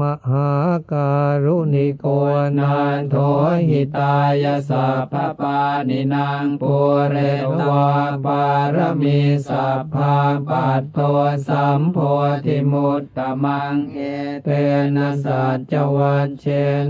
มหาการุณิโกนันโทหิตายสัพพปานินางปุเรตวาปารมีสัพพาปัตโตสัมโพธิมุตตมังเอเตนะสัจจวัชเช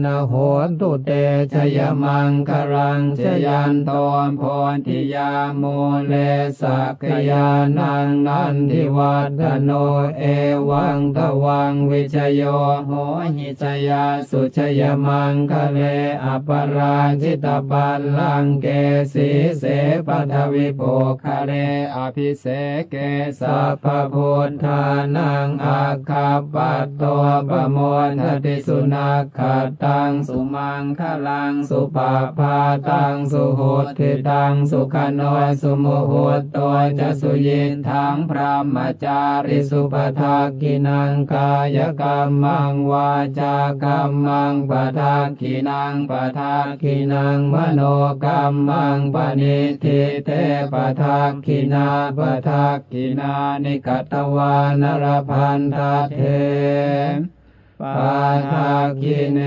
นะโหตุเตชยมังครังชยันโตโพธิยาโมเลสักยานังนันทิวัฒโนเอวังทวังวิชโยโหหิชยาสุชยมังคะเลอปราชิตปัลลังเกสีเสปัทวิโภคะเรอภิเสเกสัพพพุทธานังอาคาปัตโตปโมทติสุนักขตังสุมังคลังสุปาพาตังสุโหติตังสุขโนสุโมโหตวจะสุยินทังพระมจาริสุปทากินังกายกรรมังวาจากรรมังปทากินังปทากินังมโนกรรมังปณิทิเตปทากินาปทากินานิกตวานรพันธเทปทากิเน